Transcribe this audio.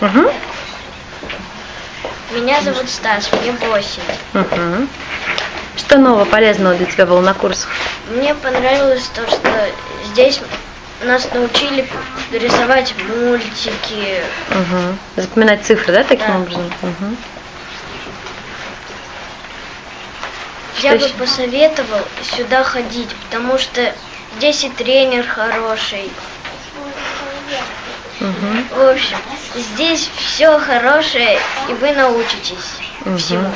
Угу. Меня зовут Стас, мне 8. Угу. Что нового полезного для тебя было на курсах? Мне понравилось то, что здесь нас научили рисовать мультики. Угу. Запоминать цифры, да, таким Да. образом? Угу. Я Что бы ещё? посоветовал сюда ходить, потому что здесь и тренер хороший. Угу. В общем, здесь все хорошее, и вы научитесь Мгм. всему.